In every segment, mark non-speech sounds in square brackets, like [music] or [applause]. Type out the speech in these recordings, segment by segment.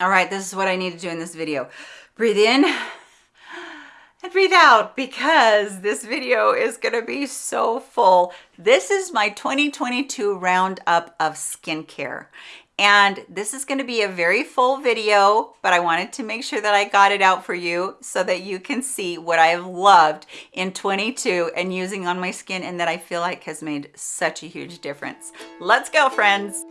All right, this is what I need to do in this video. Breathe in and breathe out because this video is gonna be so full. This is my 2022 roundup of skincare. And this is gonna be a very full video, but I wanted to make sure that I got it out for you so that you can see what I have loved in 22 and using on my skin and that I feel like has made such a huge difference. Let's go, friends.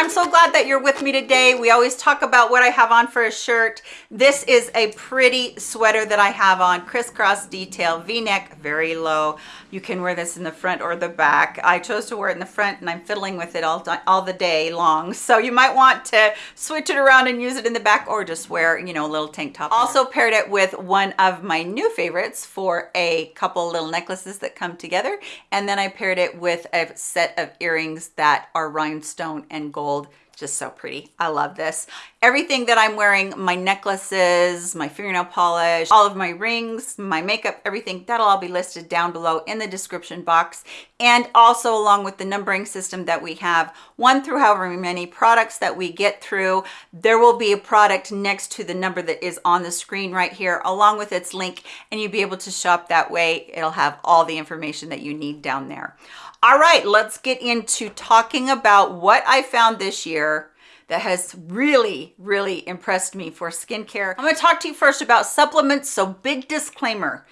I'm so glad that you're with me today. We always talk about what I have on for a shirt. This is a pretty sweater that I have on, crisscross detail, v-neck, very low. You can wear this in the front or the back. I chose to wear it in the front and I'm fiddling with it all, all the day long. [laughs] So you might want to switch it around and use it in the back or just wear, you know, a little tank top. Also paired it with one of my new favorites for a couple little necklaces that come together. And then I paired it with a set of earrings that are rhinestone and gold gold just so pretty. I love this everything that i'm wearing my necklaces my fingernail polish all of my rings my makeup everything that'll all be listed down below in the description box. And also along with the numbering system that we have one through however many products that we get through there will be a product next to the number that is on the screen right here along with its link and you'll be able to shop that way. It'll have all the information that you need down there. All right, let's get into talking about what I found this year that has really, really impressed me for skincare. I'm gonna talk to you first about supplements. So big disclaimer,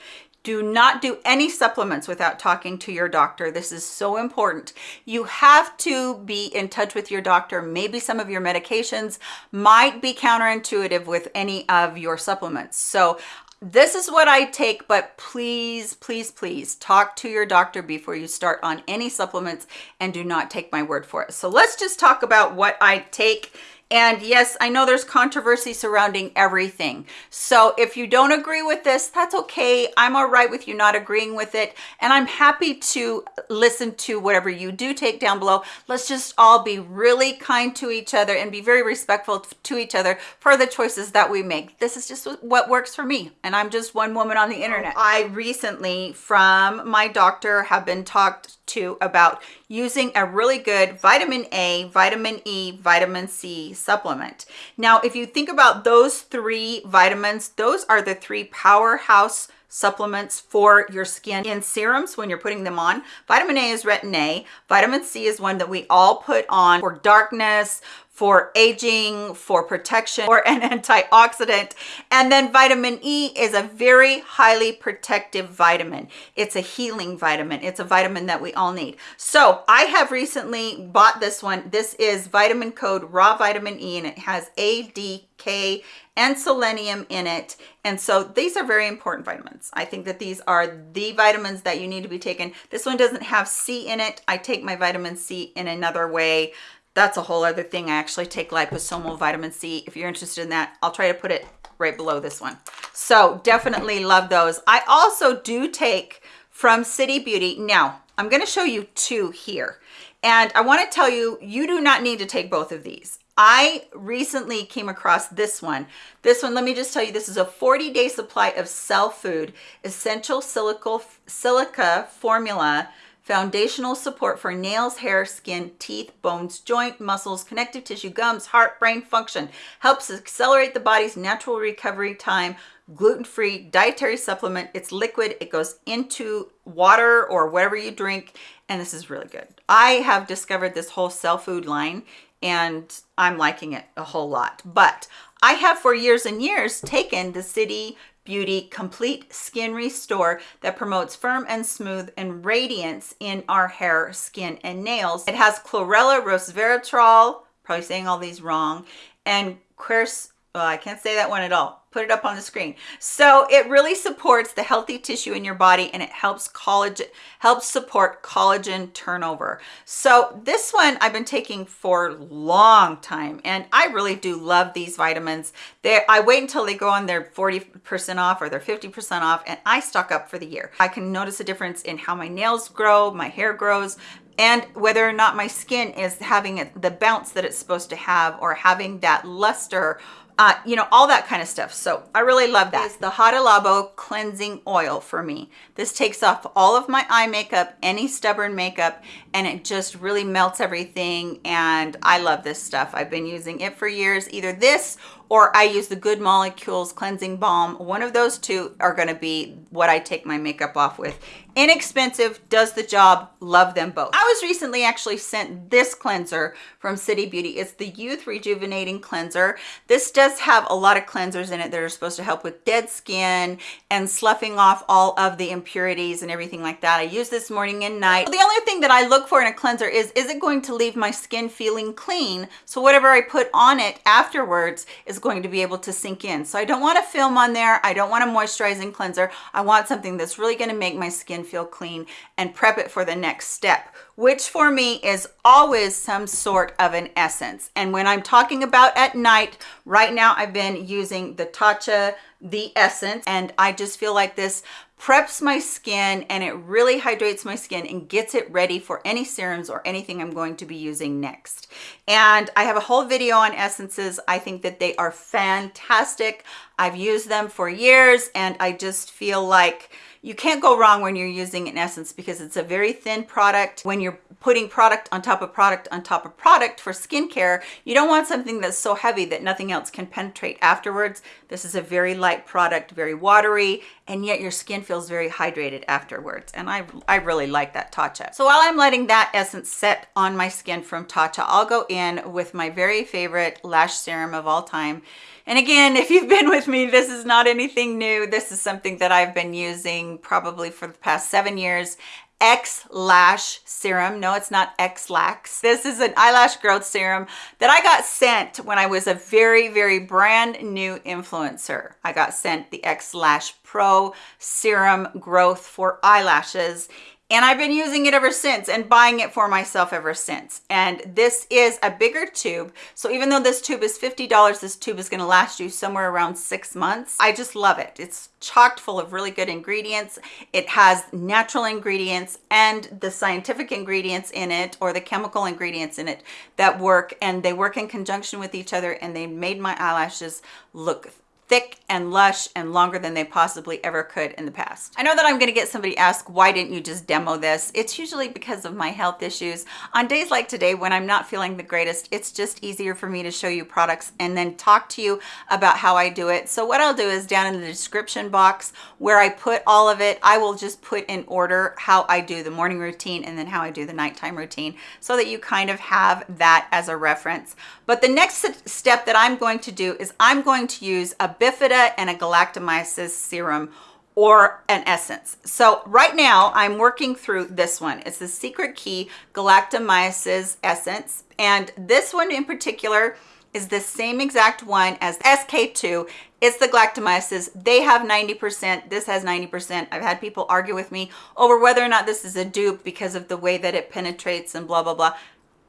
do not do any supplements without talking to your doctor. This is so important. You have to be in touch with your doctor. Maybe some of your medications might be counterintuitive with any of your supplements. So this is what I take, but please, please, please talk to your doctor before you start on any supplements and do not take my word for it. So let's just talk about what I take and yes, I know there's controversy surrounding everything. So if you don't agree with this, that's okay. I'm all right with you not agreeing with it. And I'm happy to listen to whatever you do take down below. Let's just all be really kind to each other and be very respectful to each other for the choices that we make. This is just what works for me. And I'm just one woman on the internet. I recently from my doctor have been talked to about using a really good vitamin A, vitamin E, vitamin C supplement. Now, if you think about those three vitamins, those are the three powerhouse supplements for your skin in serums when you're putting them on. Vitamin A is retin A. Vitamin C is one that we all put on for darkness, for aging, for protection, or an antioxidant. And then vitamin E is a very highly protective vitamin. It's a healing vitamin. It's a vitamin that we all need. So I have recently bought this one. This is vitamin code raw vitamin E and it has A, D, K, and selenium in it. And so these are very important vitamins. I think that these are the vitamins that you need to be taken. This one doesn't have C in it. I take my vitamin C in another way that's a whole other thing. I actually take liposomal vitamin C. If you're interested in that, I'll try to put it right below this one. So definitely love those. I also do take from City Beauty. Now, I'm going to show you two here. And I want to tell you, you do not need to take both of these. I recently came across this one. This one, let me just tell you, this is a 40-day supply of Cellfood Essential Silica, Silica Formula foundational support for nails, hair, skin, teeth, bones, joint, muscles, connective tissue, gums, heart, brain function, helps accelerate the body's natural recovery time, gluten-free dietary supplement. It's liquid, it goes into water or whatever you drink, and this is really good. I have discovered this whole cell food line and I'm liking it a whole lot. But I have for years and years taken the City Beauty Complete Skin Restore that promotes firm and smooth and radiance in our hair, skin, and nails. It has chlorella, resveratrol, probably saying all these wrong, and quers, well, I can't say that one at all put it up on the screen. So it really supports the healthy tissue in your body and it helps collagen helps support collagen turnover. So this one i've been taking for a long time and i really do love these vitamins. They i wait until they go on their 40 percent off or they're 50 percent off and i stock up for the year. I can notice a difference in how my nails grow my hair grows and whether or not my skin is having the bounce that it's supposed to have or having that luster uh, you know, all that kind of stuff. So I really love that. It's the Hada Labo Cleansing Oil for me. This takes off all of my eye makeup, any stubborn makeup, and it just really melts everything. And I love this stuff. I've been using it for years, either this or I use the Good Molecules Cleansing Balm. One of those two are gonna be what I take my makeup off with. Inexpensive, does the job, love them both. I was recently actually sent this cleanser from City Beauty. It's the Youth Rejuvenating Cleanser. This does have a lot of cleansers in it that are supposed to help with dead skin and sloughing off all of the impurities and everything like that. I use this morning and night. The only thing that I look for in a cleanser is, is it going to leave my skin feeling clean? So whatever I put on it afterwards is going to be able to sink in. So I don't want a film on there. I don't want a moisturizing cleanser. I want something that's really going to make my skin feel clean and prep it for the next step, which for me is always some sort of an essence. And when I'm talking about at night, right now I've been using the Tatcha the essence and I just feel like this preps my skin and it really hydrates my skin and gets it ready for any serums or anything I'm going to be using next. And I have a whole video on essences. I think that they are fantastic. I've used them for years and I just feel like you can't go wrong when you're using an essence because it's a very thin product. When you're putting product on top of product on top of product for skincare, you don't want something that's so heavy that nothing else can penetrate afterwards. This is a very light product, very watery, and yet your skin feels very hydrated afterwards. And I, I really like that Tatcha. So while I'm letting that essence set on my skin from Tatcha, I'll go in with my very favorite lash serum of all time. And again, if you've been with me, this is not anything new. This is something that I've been using probably for the past seven years X Lash Serum. No, it's not Ex-Lax. This is an eyelash growth serum that I got sent when I was a very, very brand new influencer. I got sent the X Lash Pro Serum Growth for Eyelashes and I've been using it ever since and buying it for myself ever since. And this is a bigger tube. So even though this tube is $50, this tube is gonna last you somewhere around six months. I just love it. It's chocked full of really good ingredients. It has natural ingredients and the scientific ingredients in it or the chemical ingredients in it that work and they work in conjunction with each other and they made my eyelashes look thick and lush and longer than they possibly ever could in the past. I know that I'm gonna get somebody ask, why didn't you just demo this? It's usually because of my health issues. On days like today, when I'm not feeling the greatest, it's just easier for me to show you products and then talk to you about how I do it. So what I'll do is down in the description box where I put all of it, I will just put in order how I do the morning routine and then how I do the nighttime routine so that you kind of have that as a reference. But the next step that I'm going to do is I'm going to use a bifida and a galactomyces serum or an essence. So right now I'm working through this one. It's the Secret Key Galactomyces Essence. And this one in particular is the same exact one as SK2. It's the galactomyces. They have 90%. This has 90%. I've had people argue with me over whether or not this is a dupe because of the way that it penetrates and blah, blah, blah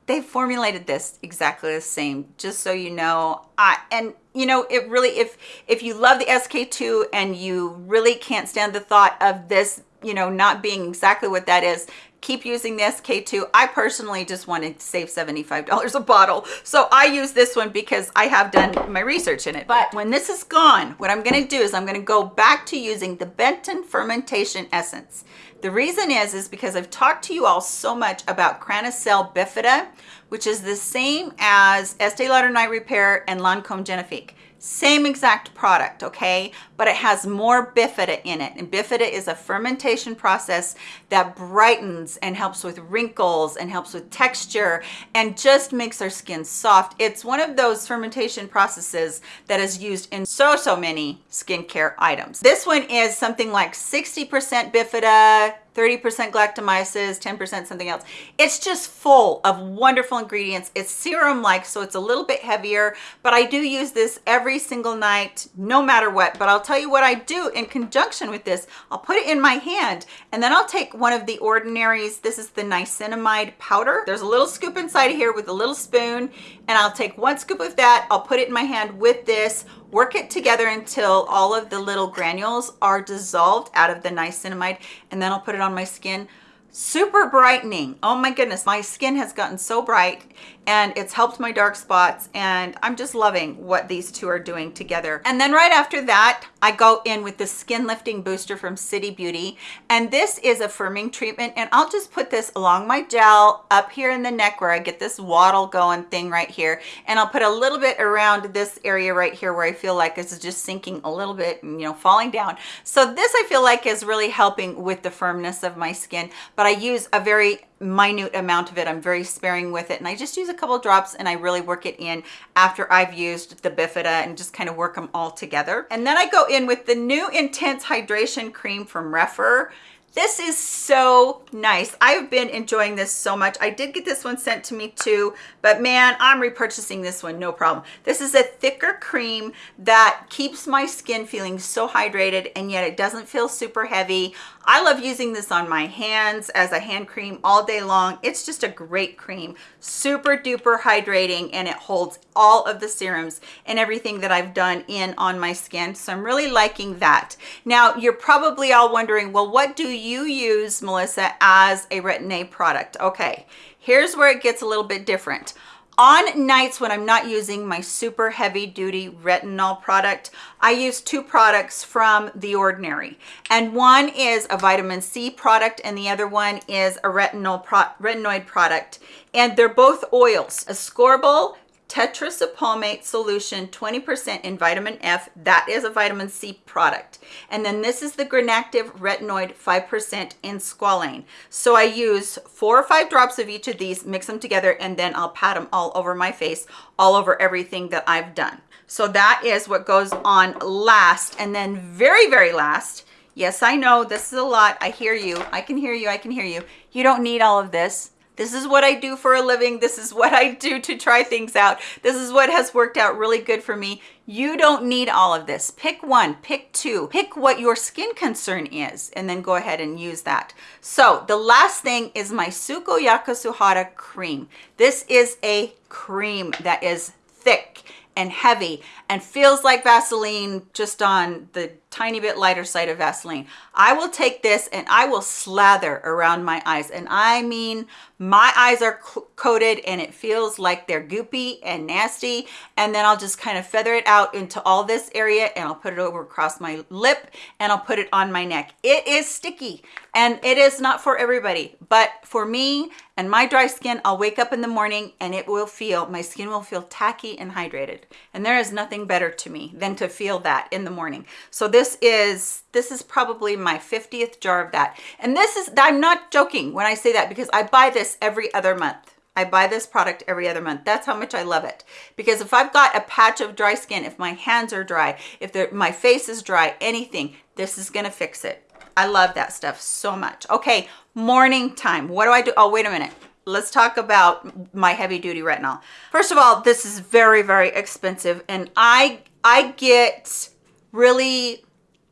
they formulated this exactly the same just so you know. I, and you know it really if if you love the sk2 and you really can't stand the thought of this you know not being exactly what that is keep using the sk2 i personally just wanted to save 75 dollars a bottle. So i use this one because i have done my research in it. But when this is gone what i'm going to do is i'm going to go back to using the benton fermentation essence the reason is, is because I've talked to you all so much about Cranacell bifida, which is the same as Estee Lauder Night Repair and Lancome Genifique same exact product okay? But it has more bifida in it. And bifida is a fermentation process that brightens and helps with wrinkles and helps with texture and just makes our skin soft. It's one of those fermentation processes that is used in so so many skincare items. This one is something like 60 percent bifida 30% galactomyces, 10% something else. It's just full of wonderful ingredients. It's serum-like, so it's a little bit heavier, but I do use this every single night, no matter what. But I'll tell you what I do in conjunction with this. I'll put it in my hand, and then I'll take one of the ordinaries. This is the niacinamide powder. There's a little scoop inside of here with a little spoon, and I'll take one scoop of that. I'll put it in my hand with this, work it together until all of the little granules are dissolved out of the niacinamide and then I'll put it on my skin. Super brightening. Oh my goodness my skin has gotten so bright and it's helped my dark spots and I'm just loving what these two are doing together. And then right after that, I go in with the Skin Lifting Booster from City Beauty. And this is a firming treatment and I'll just put this along my gel up here in the neck where I get this waddle going thing right here. And I'll put a little bit around this area right here where I feel like this is just sinking a little bit and, you know, falling down. So this I feel like is really helping with the firmness of my skin, but I use a very minute amount of it. I'm very sparing with it. And I just use a couple drops and I really work it in after I've used the Bifida and just kind of work them all together. And then I go in with the new Intense Hydration Cream from Rephr. This is so nice. I've been enjoying this so much. I did get this one sent to me too, but man, I'm repurchasing this one, no problem. This is a thicker cream that keeps my skin feeling so hydrated and yet it doesn't feel super heavy. I love using this on my hands as a hand cream all day long. It's just a great cream, super duper hydrating, and it holds all of the serums and everything that I've done in on my skin. So I'm really liking that. Now, you're probably all wondering, well, what do you use, Melissa, as a Retin-A product? Okay, here's where it gets a little bit different. On nights when I'm not using my super heavy duty retinol product, I use two products from The Ordinary. And one is a vitamin C product and the other one is a retinol pro retinoid product. And they're both oils, ascorbyl tetraisopalmitate solution 20% in vitamin F. That is a vitamin C product. And then this is the Granactive Retinoid 5% in squalane. So I use four or five drops of each of these, mix them together, and then I'll pat them all over my face, all over everything that I've done. So that is what goes on last. And then very, very last, yes, I know this is a lot. I hear you. I can hear you. I can hear you. You don't need all of this this is what I do for a living. This is what I do to try things out. This is what has worked out really good for me. You don't need all of this. Pick one, pick two, pick what your skin concern is, and then go ahead and use that. So the last thing is my Sukoyaka Suhara cream. This is a cream that is thick and heavy and feels like Vaseline just on the tiny bit lighter side of Vaseline. I will take this and I will slather around my eyes. And I mean, my eyes are coated and it feels like they're goopy and nasty. And then I'll just kind of feather it out into all this area and I'll put it over across my lip and I'll put it on my neck. It is sticky and it is not for everybody, but for me and my dry skin, I'll wake up in the morning and it will feel, my skin will feel tacky and hydrated. And there is nothing better to me than to feel that in the morning. So this this is this is probably my 50th jar of that and this is i'm not joking when i say that because i buy this every other month I buy this product every other month. That's how much I love it. Because if I've got a patch of dry skin, if my hands are dry, if my face is dry, anything, this is to fix it. I love that stuff so much. Okay, morning time. What do I do? Oh, wait a minute. Let's talk about my heavy duty retinol. First of all, this is very, very expensive. And I, I get really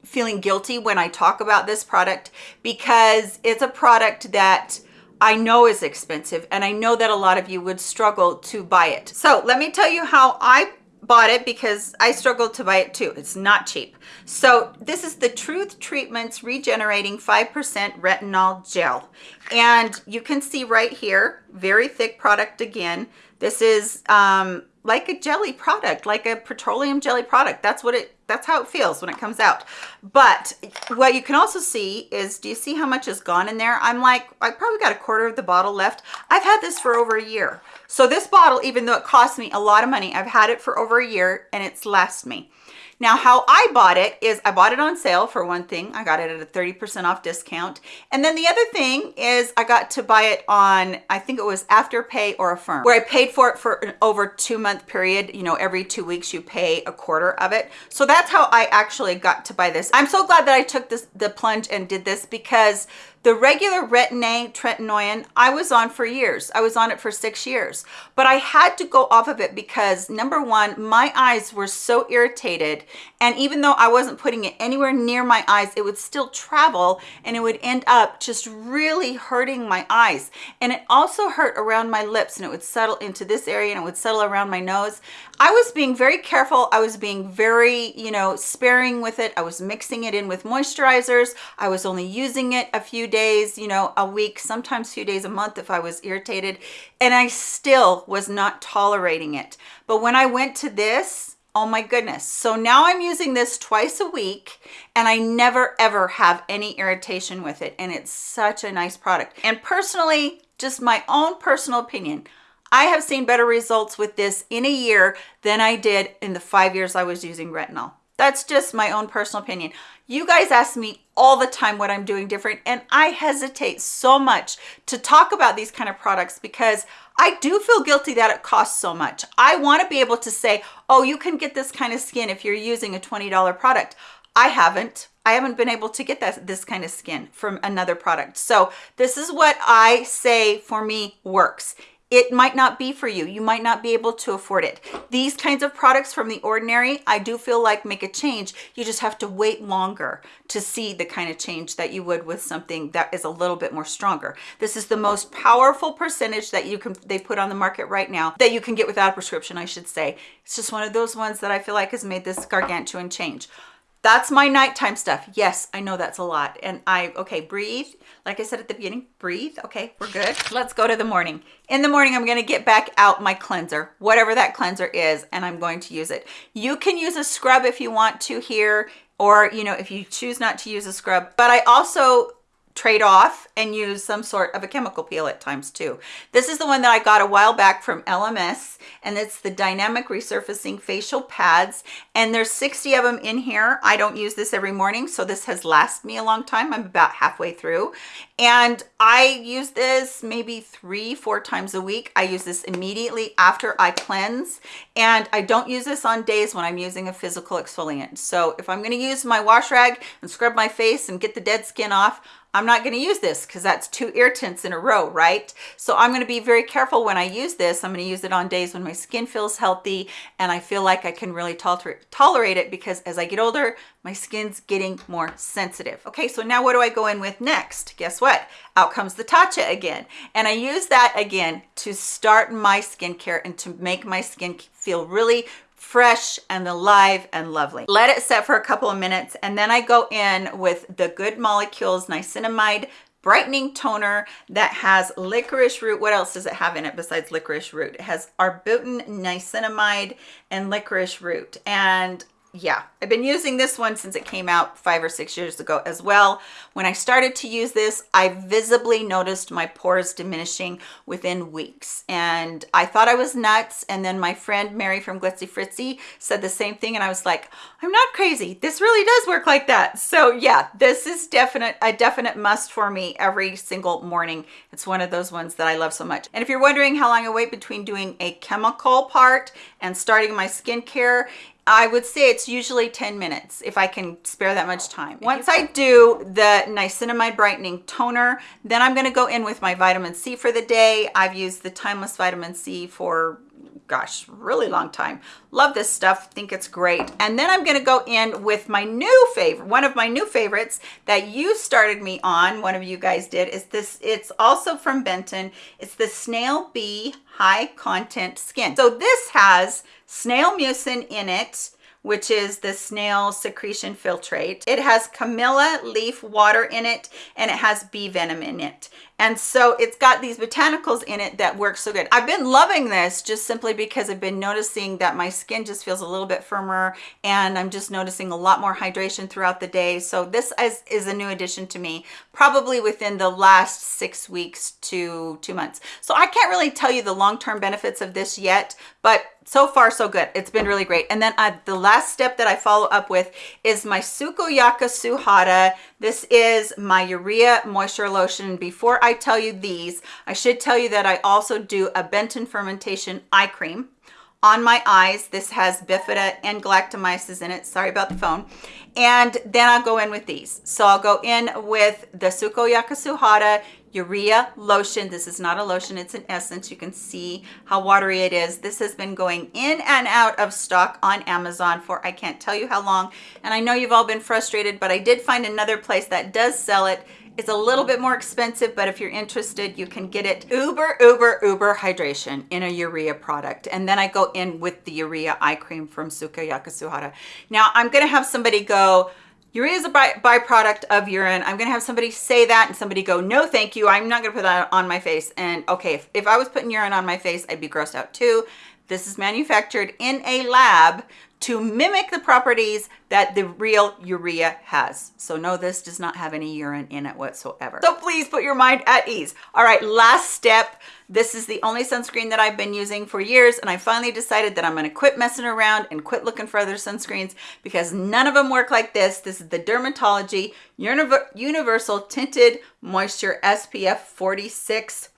feeling guilty when I talk about this product because it's a product that I know is expensive and I know that a lot of you would struggle to buy it. So let me tell you how I bought it because I struggled to buy it too. It's not cheap. So this is the Truth Treatments Regenerating 5% Retinol Gel. And you can see right here, very thick product again. This is um, like a jelly product, like a petroleum jelly product. That's what it that's how it feels when it comes out. But what you can also see is, do you see how much is gone in there? I'm like, I probably got a quarter of the bottle left. I've had this for over a year. So this bottle, even though it cost me a lot of money, I've had it for over a year and it's last me. Now, how I bought it is I bought it on sale for one thing. I got it at a 30% off discount. And then the other thing is I got to buy it on, I think it was Afterpay or Affirm, where I paid for it for an over two month period. You know, every two weeks you pay a quarter of it. So that's how I actually got to buy this. I'm so glad that I took this the plunge and did this because the regular Retin-A tretinoin, I was on for years. I was on it for six years, but I had to go off of it because number one, my eyes were so irritated. And even though I wasn't putting it anywhere near my eyes, it would still travel and it would end up just really hurting my eyes. And it also hurt around my lips and it would settle into this area and it would settle around my nose. I was being very careful. I was being very, you know, sparing with it. I was mixing it in with moisturizers. I was only using it a few days you know, a week, sometimes few days a month if I was irritated, and I still was not tolerating it. But when I went to this, Oh my goodness. So now I'm using this twice a week and I never ever have any irritation with it. And it's such a nice product. And personally, just my own personal opinion, I have seen better results with this in a year than I did in the five years I was using retinol. That's just my own personal opinion. You guys ask me all the time what I'm doing different, and I hesitate so much to talk about these kind of products because I do feel guilty that it costs so much. I want to be able to say, oh, you can get this kind of skin if you're using a $20 product. I haven't. I haven't been able to get that this kind of skin from another product. So this is what I say for me works it might not be for you. You might not be able to afford it. These kinds of products from the ordinary, I do feel like make a change. You just have to wait longer to see the kind of change that you would with something that is a little bit more stronger. This is the most powerful percentage that you can, they put on the market right now that you can get without a prescription, I should say. It's just one of those ones that I feel like has made this gargantuan change. That's my nighttime stuff. Yes, I know that's a lot. And I, okay, breathe. Like I said at the beginning, breathe. Okay, we're good. Let's go to the morning. In the morning, I'm going to get back out my cleanser, whatever that cleanser is, and I'm going to use it. You can use a scrub if you want to here, or, you know, if you choose not to use a scrub. But I also trade off and use some sort of a chemical peel at times too. This is the one that I got a while back from Elemis and it's the Dynamic Resurfacing Facial Pads and there's 60 of them in here. I don't use this every morning so this has lasted me a long time. I'm about halfway through and I use this maybe three, four times a week. I use this immediately after I cleanse and I don't use this on days when I'm using a physical exfoliant. So if I'm gonna use my wash rag and scrub my face and get the dead skin off, I'm not going to use this because that's two irritants in a row, right? So I'm going to be very careful when I use this. I'm going to use it on days when my skin feels healthy and I feel like I can really tolerate it because as I get older, my skin's getting more sensitive. Okay, so now what do I go in with next? Guess what? Out comes the Tatcha again. And I use that again to start my skincare and to make my skin feel really, fresh and alive and lovely. Let it set for a couple of minutes and then I go in with the Good Molecules Niacinamide brightening toner that has licorice root. What else does it have in it besides licorice root? It has arbutin, niacinamide, and licorice root. And yeah, I've been using this one since it came out five or six years ago as well. When I started to use this, I visibly noticed my pores diminishing within weeks. And I thought I was nuts. And then my friend Mary from Glitzy Fritzy said the same thing. And I was like, I'm not crazy. This really does work like that. So yeah, this is definite a definite must for me every single morning. It's one of those ones that I love so much. And if you're wondering how long I wait between doing a chemical part and starting my skincare, I would say it's usually 10 minutes if I can spare that much time. Once I do the niacinamide brightening toner, then I'm gonna go in with my vitamin C for the day. I've used the Timeless Vitamin C for gosh, really long time. Love this stuff, think it's great. And then I'm gonna go in with my new favorite, one of my new favorites that you started me on, one of you guys did, is this, it's also from Benton. It's the Snail Bee High Content Skin. So this has snail mucin in it, which is the snail secretion filtrate. It has camellia leaf water in it, and it has bee venom in it. And so it's got these botanicals in it that work so good. I've been loving this just simply because I've been noticing that my skin just feels a little bit firmer and I'm just noticing a lot more hydration throughout the day. So this is, is a new addition to me, probably within the last six weeks to two months. So I can't really tell you the long-term benefits of this yet, but so far so good. It's been really great. And then uh, the last step that i follow up with is my sukoyaka suhara this is my urea moisture lotion. Before i tell you these i should tell you that i also do a benton fermentation eye cream on my eyes this has bifida and galactomyces in it. Sorry about the phone. And then i'll go in with these. So i'll go in with the sukoyaka suhara urea lotion. This is not a lotion it's an essence. You can see how watery it is. This has been going in and out of stock on amazon for i can't tell you how long. And i know you've all been frustrated but i did find another place that does sell it it's a little bit more expensive, but if you're interested, you can get it uber, uber, uber hydration in a urea product. And then I go in with the urea eye cream from Sukoyaka Suhara. Now I'm gonna have somebody go, Urea is a by byproduct of urine. I'm gonna have somebody say that and somebody go, no, thank you. I'm not gonna put that on my face. And okay, if, if I was putting urine on my face, I'd be grossed out too. This is manufactured in a lab to mimic the properties that the real urea has. So no, this does not have any urine in it whatsoever. So please put your mind at ease. All right, last step. This is the only sunscreen that I've been using for years and I finally decided that I'm gonna quit messing around and quit looking for other sunscreens because none of them work like this. This is the Dermatology Universal Tinted Moisture SPF 46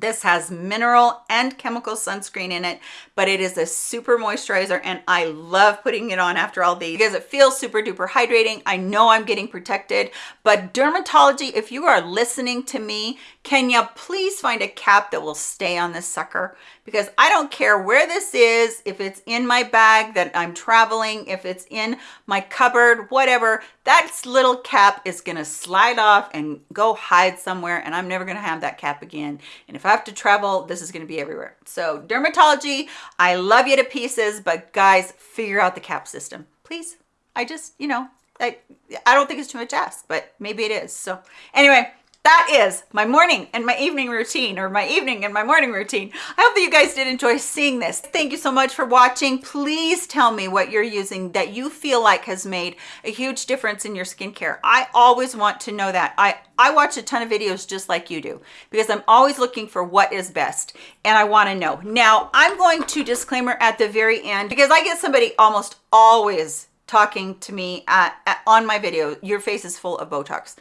this has mineral and chemical sunscreen in it, but it is a super moisturizer and I love putting it on after all these because it feels super duper hydrating. I know I'm getting protected, but dermatology, if you are listening to me, can you please find a cap that will stay on this sucker? Because I don't care where this is, if it's in my bag that I'm traveling, if it's in my cupboard, whatever, that little cap is gonna slide off and go hide somewhere and I'm never gonna have that cap again. And if I have to travel, this is gonna be everywhere. So dermatology, I love you to pieces, but guys, figure out the cap system, please. I just, you know, I, I don't think it's too much ask, but maybe it is. So anyway, that is my morning and my evening routine or my evening and my morning routine. I hope that you guys did enjoy seeing this. Thank you so much for watching. Please tell me what you're using that you feel like has made a huge difference in your skincare. I always want to know that. I, I watch a ton of videos just like you do because I'm always looking for what is best and I want to know. Now, I'm going to disclaimer at the very end because I get somebody almost always talking to me uh, at, on my video, your face is full of Botox.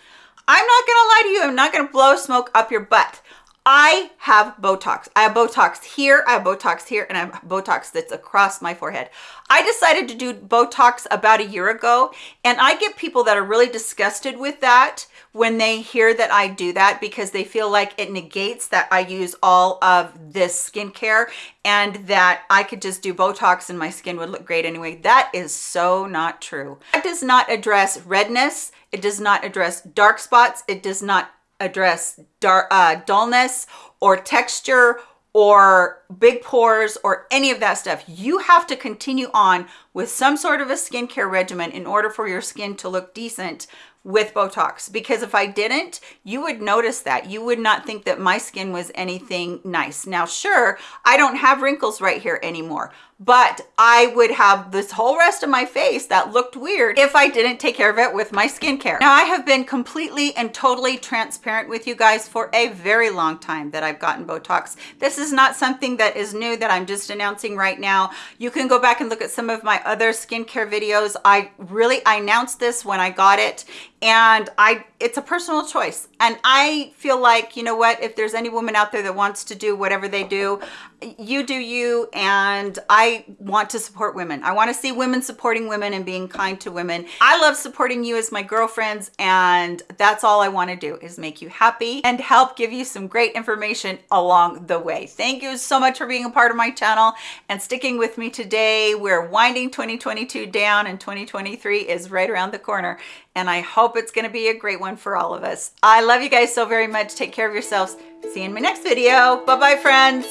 I'm not gonna lie to you. I'm not gonna blow smoke up your butt. I have Botox. I have Botox here, I have Botox here, and I have Botox that's across my forehead. I decided to do Botox about a year ago, and I get people that are really disgusted with that when they hear that I do that because they feel like it negates that I use all of this skincare and that I could just do Botox and my skin would look great anyway. That is so not true. It does not address redness. It does not address dark spots. It does not address dark, uh, dullness or texture or big pores or any of that stuff. You have to continue on with some sort of a skincare regimen in order for your skin to look decent with Botox because if I didn't, you would notice that. You would not think that my skin was anything nice. Now, sure, I don't have wrinkles right here anymore, but I would have this whole rest of my face that looked weird if I didn't take care of it with my skincare. Now, I have been completely and totally transparent with you guys for a very long time that I've gotten Botox. This is not something that is new that I'm just announcing right now. You can go back and look at some of my other skincare videos. I really, I announced this when I got it and I it's a personal choice. And I feel like you know what if there's any woman out there that wants to do whatever they do you do you. And I want to support women. I want to see women supporting women and being kind to women. I love supporting you as my girlfriends and that's all I want to do is make you happy and help give you some great information along the way. Thank you so much for being a part of my channel and sticking with me today. We're winding 2022 down and 2023 is right around the corner and I hope it's to be a great one for all of us. I love you guys so very much. Take care of yourselves. See you in my next video. Bye-bye, friends.